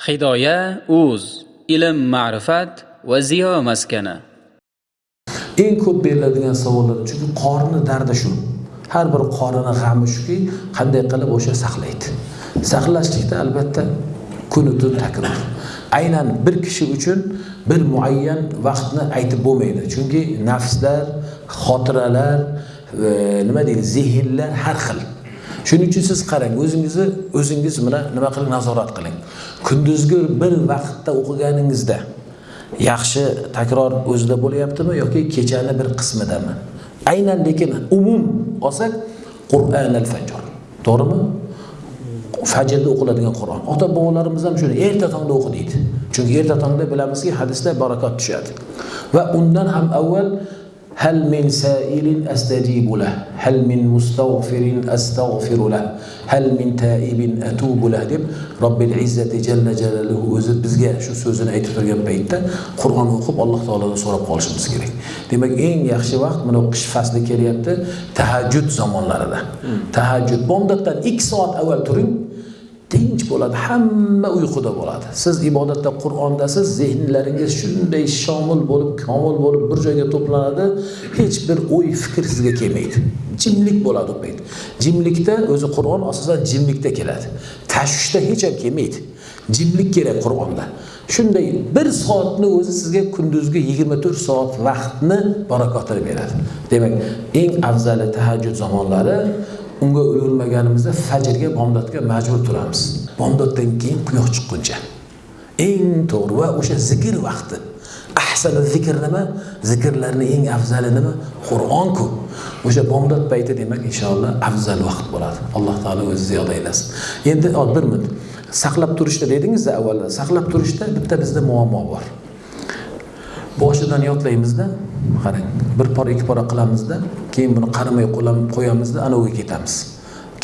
Hidoya uz ilm ma'rifat va ziyo maskani. eng ko'p beriladigan savollar chunki qorni dardi shu. Har bir qorini g'ami shuki qanday qilib o'sha saqlaydi. Saqlashlikda albatta kunu tun takror aynan bir kishi uchun bir muayyan vaqtni aytib bo'lmaydi. Chunki nafslar xotiralar e, nima deydi zehnlar har xil shuning uchun siz qarang o'zingizni o'zingiz bilan nima qiling nazorat qiling. Kunduzgi bir vaqtda o'qiganingizda yaxshi takror o'zida bo'lyaptimi yoki kechani bir qismidami? Aynan lekin umum olsak qur'an al fajr. To'g'rimi? Fajrda o'qiladigan qur'on. Ota bobolarimiz ham shuni erta tongda o'qi deydi. Chunki erta tongda bilamizki hadisda barakot tushadi. Va undan ham avval هل من سائل أستجيب له هل من مستغفر أستغفر له هل من تائب أتوب له deb Robbil izzati jalla jalaluhu o'zi bizga shu so'zini aytib turgan paytda Qur'on o'qib Alloh taolodan so'rab qolishimiz kerak. Demak, eng yaxshi vaqt mana qish fasli kelyapti, tahajjud zamonlarida. Tahajjud bomdoddan 2 soat avval turing, tinch bo'ladi hamma uyquda bo'ladi. Siz ibodatda qur'ondasiz zehnlaringiz shunday shomil bo'lib komil bo'lib bir joyga to'planadi hech bir o'y fikr sizga kelmaydi. Jimlik bo'ladi u payt. Jimlikda o'zi qur'on asosan jimlikda keladi. Tashvishda hech ham kelmaydi. Jimlik kerak qur'onda. Shunday bir soatni o'zi sizga kunduzgi yigirma to'rt soat vaqtni barokatini beradi. Demak eng afzali tahajjud zamonlari unga ulgurmaganimizda fajrga bomdodga majbur turamiz. Bomdoddan keyin quyosh chiqquncha. Eng to'g'ri va o'sha zikr vaqti. Ahsani zikr nima? Zikrlarni eng afzali nima? Qur'onku o'sha bomdod payti demak inshaalloh afzal vaqt bo'ladi. Alloh taolo o'zi ziyoda aylasin. Endi bir minut. Saqlab turishda dedingizda avval saqlab turishda bitta bizda muammo bor. Boshidan yodlaymizda qarang bir pora ikki pora qilamizda keyin buni qaramay qo'yamizda anaviga ketamiz.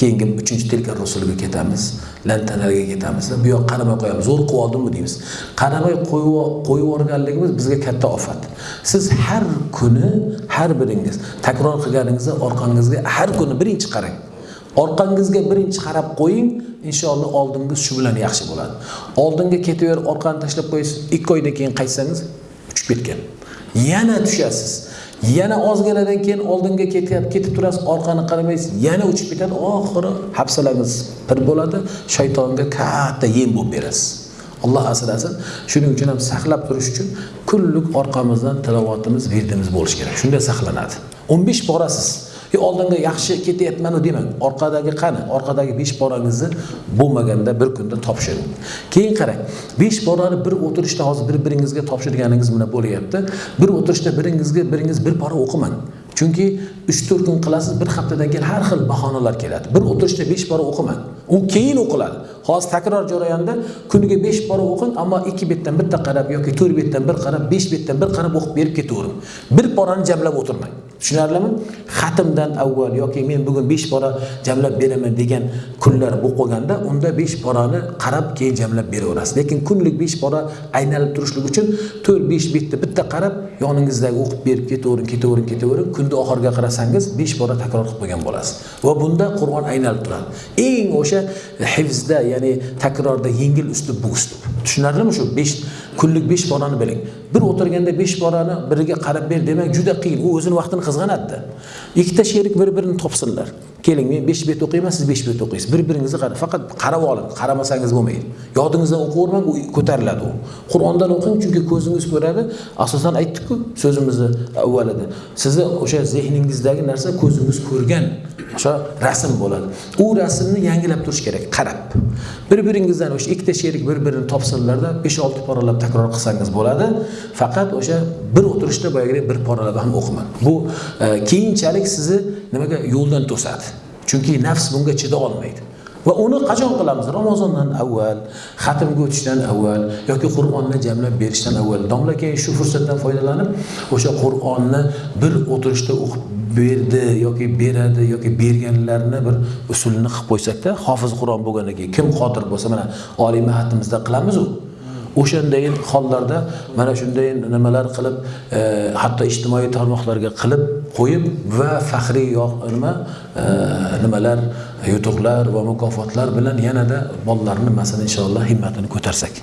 Keyingi uchinchi tilka rusuliga ketamiz lantanalarga ketamiz. Bu yoq qaramay qo'yamiz. Zo'r qilib oldimmi deymiz. Qaramay qo'yib yuborganligimiz bizga katta ofat. Siz har kuni har biringiz takror qilganingizda orqangizga har kuni birinchi qarang. Orqangizga birinchi qarab qo'ying inshaalloh oldingiz shu bilan yaxshi bo'ladi. Oldinga ketaverib orqani tashlab qo'yasiz. Ikki oydan keyin qaytsangiz uchib ketgan. Yana tushasiz. Yana ozginadan keyin oldinga ketib turasiz orqani qaramaysiz. Yana uchib ketadi. Oxiri hafsalangiz pir bo'ladi shaytonga katta yem bo'lib berasiz. Alloh asrasin. Shuning uchun ham saqlab turish uchun kunlik orqamizdan tilovatimiz virdimiz bo'lishi kerak. Shunda saqlanadi. o'n besh borasiz. Oldinga yaxshi ketyapmanu demang orqadagi qani? Orqadagi besh porangizni bo'lmaganda bir kunda topshiring. Keyin qarang besh porani bir o'tirishda hozir bir biringizga topshirganingiz bilan bo'lyapti? Bir o'tirishda biringizga biringiz bir pora o'qimang chunki uch to'rt kun qilasiz bir haftadan keyin har xil bahonalar keladi. Bir o'tirishda besh pora o'qimang u keyin o'qiladi. Hozir takror jarayonida kuniga besh bora o'qing ammo ikki betdan bitta qarab yoki to'rt betdan bir qarab besh betdan bir qarab o'qib berib ketavering bir porani jamlab o'tirmang. Tushunarlimi? Xatimdan avval yoki men bugun besh bora jamlab beraman degan kunlar bo'lib qolganda unda besh porani qarab keyin jamlab beraverasiz. Lekin kunlik besh bora aylanib turishlik uchun to'rt besh betni bitta qarab yoningizdagi o'qib berib ketavering ketavering ketavering kunni oxiriga qarasangiz besh bora takror qilib qo'ygan bo'lasiz. Va bunda qur'on aylanib turadi. Eng o'sha hifzda ya'ni takrorda yengil uslub bu uslub tushunarlimi shu? Besh kunlik besh borani biling. Bir o'tirganda besh borani biriga qarab ber demak juda qiyin. U o'zini vaqtini qizg'anadida. Ikkita sherik bir birini topsinlar. Keling men besh bet o'qiyman siz besh bet o'qiysiz. Bir biringizni qarab faqat qarab oling qaramasangiz bo'lmaydi. Yodingizdan o'qiyvermang u ko'tariladi u. Qur'ondan o'qing chunki ko'zingiz ko'radi. Asosan aytdikku so'zimizni avvalida. Sizni o'sha zehningizdagi narsa ko'zingiz ko'rgan o'sha rasm bo'ladi. U rasmni yangilab turish kerak qarab. Bir biringizdan o'sha ikkita sherik bir birini topsinlarda besh olti poralab takror qilsangiz bo'ladi. Faqat o'sha bir o'tirishda boyagidek bir poralab ham o'qimang. Bu e, keyinchalik sizni nimaga yo'ldan to'sadi? Chunki nafs bunga chida olmaydi. Va uni qachon qilamiz? Ramazondan avval xatmga o'tishdan avval yoki qur'onni jamlab berishdan avval. Domla keyin shu fursatdan foydalanib o'sha qur'onni bir o'tirishda o'qib berdi yoki beradi yoki berganlarni bir usulini qilib qo'ysakda hofiz qur'on bo'lgandan keyin kim qodir bo'lsa mana oliy mahatimizda qilamizu. O'shandayin hollarda mana shunday nimalar qilib e, hatto ijtimoiy tarmoqlarga qilib qo'yib va faxriy yo- nima e, nimalar yutuqlar va mukofotlar bilan yanada bolalarni masalan inshaalloh himmatini ko'tarsak.